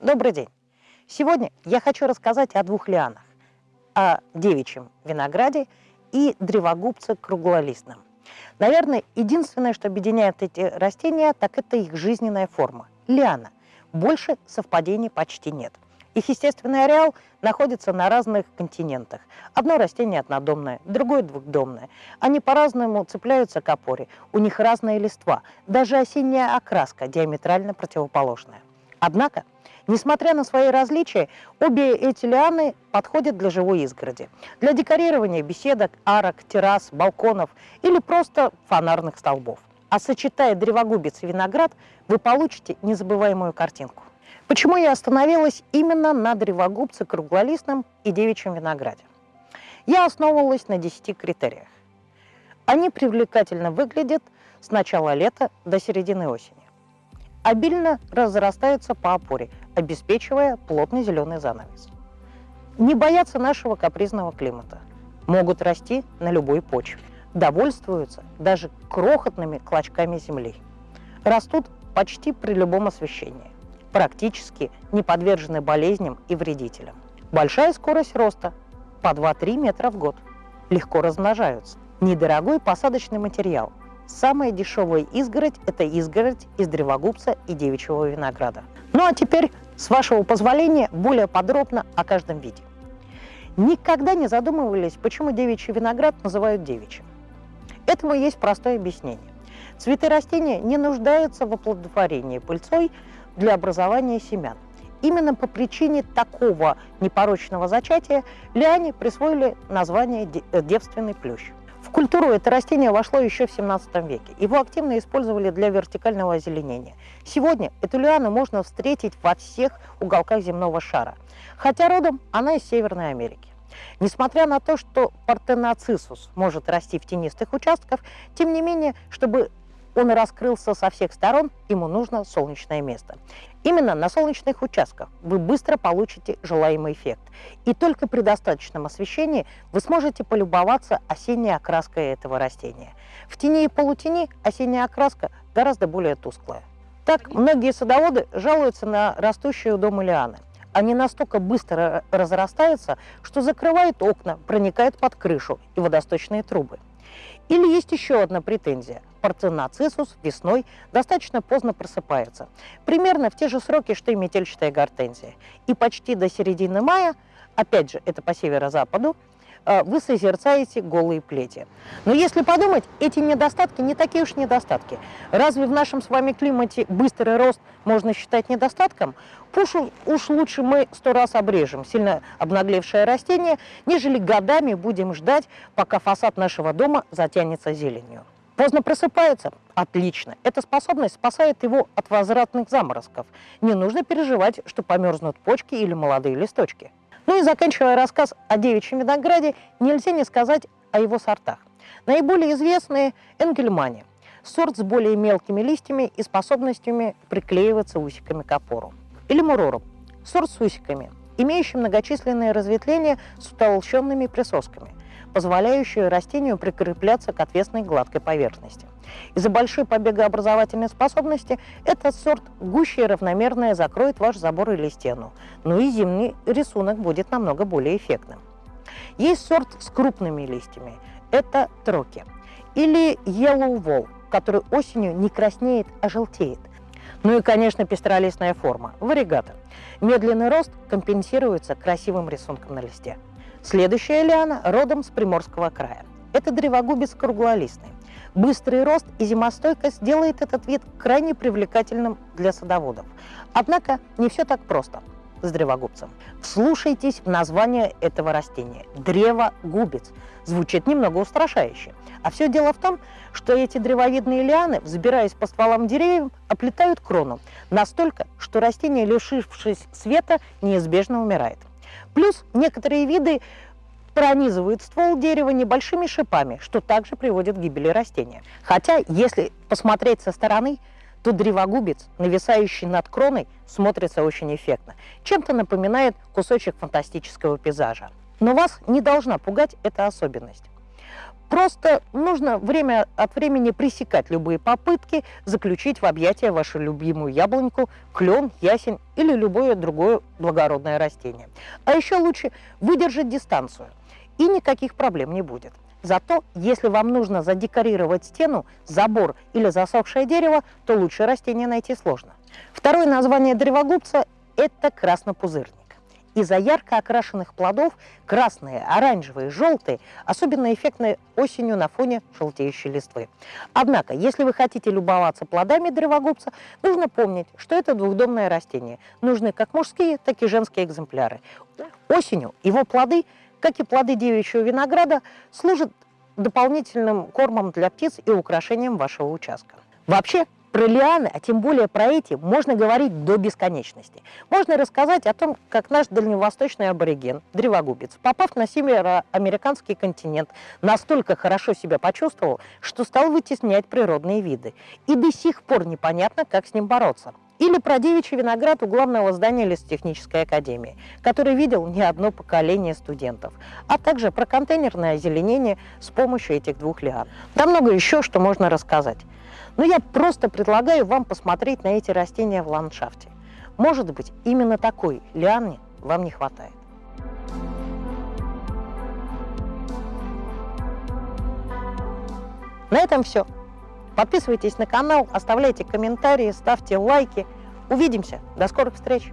Добрый день! Сегодня я хочу рассказать о двух лианах. О девичьем винограде и древогубце круглолистном. Наверное, единственное, что объединяет эти растения, так это их жизненная форма – лиана. Больше совпадений почти нет. Их естественный ареал находится на разных континентах. Одно растение однодомное, другое двухдомное. Они по-разному цепляются к опоре, у них разная листва, даже осенняя окраска диаметрально противоположная. Однако, несмотря на свои различия, обе эти лианы подходят для живой изгороди, для декорирования беседок, арок, террас, балконов или просто фонарных столбов. А сочетая древогубец и виноград, вы получите незабываемую картинку. Почему я остановилась именно на древогубце круглолистном и девичьем винограде? Я основывалась на 10 критериях. Они привлекательно выглядят с начала лета до середины осени. Обильно разрастаются по опоре, обеспечивая плотный зеленый занавес. Не боятся нашего капризного климата. Могут расти на любой почве. Довольствуются даже крохотными клочками земли. Растут почти при любом освещении практически не подвержены болезням и вредителям. Большая скорость роста – по 2-3 метра в год. Легко размножаются. Недорогой посадочный материал. Самая дешевая изгородь – это изгородь из древогубца и девичьего винограда. Ну а теперь, с вашего позволения, более подробно о каждом виде. Никогда не задумывались, почему девичий виноград называют девичьим. Этому есть простое объяснение. Цветы растения не нуждаются в оплодотворении пыльцой, для образования семян. Именно по причине такого непорочного зачатия лиане присвоили название девственный плющ. В культуру это растение вошло еще в 17 веке. Его активно использовали для вертикального озеленения. Сегодня эту лиану можно встретить во всех уголках земного шара, хотя родом она из Северной Америки. Несмотря на то, что партеноцисус может расти в тенистых участках, тем не менее, чтобы он раскрылся со всех сторон, ему нужно солнечное место. Именно на солнечных участках вы быстро получите желаемый эффект. И только при достаточном освещении вы сможете полюбоваться осенней окраской этого растения. В тени и полутени осенняя окраска гораздо более тусклая. Так, многие садоводы жалуются на растущие у дома лианы. Они настолько быстро разрастаются, что закрывают окна, проникают под крышу и водосточные трубы. Или есть еще одна претензия. Парцинацисус весной достаточно поздно просыпается. Примерно в те же сроки, что и метельчатая гортензия. И почти до середины мая, опять же, это по северо-западу, вы созерцаете голые плети. Но если подумать, эти недостатки не такие уж недостатки. Разве в нашем с вами климате быстрый рост можно считать недостатком? Уж, уж лучше мы сто раз обрежем сильно обнаглевшее растение, нежели годами будем ждать, пока фасад нашего дома затянется зеленью. Поздно просыпается? Отлично. Эта способность спасает его от возвратных заморозков. Не нужно переживать, что померзнут почки или молодые листочки. И заканчивая рассказ о девичьем винограде, нельзя не сказать о его сортах. Наиболее известные – Энгельмани. Сорт с более мелкими листьями и способностями приклеиваться усиками к опору или мурору, сорт с усиками, имеющий многочисленные разветвления с утолщенными присосками, позволяющие растению прикрепляться к отвесной гладкой поверхности. Из-за большой побегообразовательной способности этот сорт гуще и равномерное закроет ваш забор или стену, но и зимний рисунок будет намного более эффектным. Есть сорт с крупными листьями, это троки, или yellow wall, который осенью не краснеет, а желтеет – ну и, конечно, пестролистная форма, варигата. Медленный рост компенсируется красивым рисунком на листе. Следующая лиана родом с Приморского края. Это древогубец круглолистный. Быстрый рост и зимостойкость делает этот вид крайне привлекательным для садоводов. Однако не все так просто с древогубцем. Вслушайтесь в название этого растения – древогубец. Звучит немного устрашающе. А все дело в том, что эти древовидные лианы, взбираясь по стволам деревьев, оплетают крону настолько, что растение, лишившись света, неизбежно умирает. Плюс некоторые виды пронизывают ствол дерева небольшими шипами, что также приводит к гибели растения. Хотя, если посмотреть со стороны, то древогубец, нависающий над кроной, смотрится очень эффектно. Чем-то напоминает кусочек фантастического пейзажа. Но вас не должна пугать эта особенность. Просто нужно время от времени пресекать любые попытки заключить в объятия вашу любимую яблоньку, клен, ясень или любое другое благородное растение. А еще лучше выдержать дистанцию, и никаких проблем не будет. Зато, если вам нужно задекорировать стену, забор или засохшее дерево, то лучше растение найти сложно. Второе название древогубца – это краснопузырник. Из-за ярко окрашенных плодов красные, оранжевые, желтые особенно эффектны осенью на фоне желтеющей листвы. Однако, если вы хотите любоваться плодами древогубца, нужно помнить, что это двухдомное растение. Нужны как мужские, так и женские экземпляры. Осенью его плоды, как и плоды девичьего винограда, служат дополнительным кормом для птиц и украшением вашего участка. Вообще, про лианы, а тем более про эти, можно говорить до бесконечности. Можно рассказать о том, как наш дальневосточный абориген, древогубец, попав на североамериканский континент, настолько хорошо себя почувствовал, что стал вытеснять природные виды. И до сих пор непонятно, как с ним бороться. Или про девичий виноград у главного здания лесотехнической академии, который видел не одно поколение студентов, а также про контейнерное озеленение с помощью этих двух лиан. Да много еще, что можно рассказать. Но я просто предлагаю вам посмотреть на эти растения в ландшафте. Может быть, именно такой лианы вам не хватает. На этом все. Подписывайтесь на канал, оставляйте комментарии, ставьте лайки. Увидимся. До скорых встреч!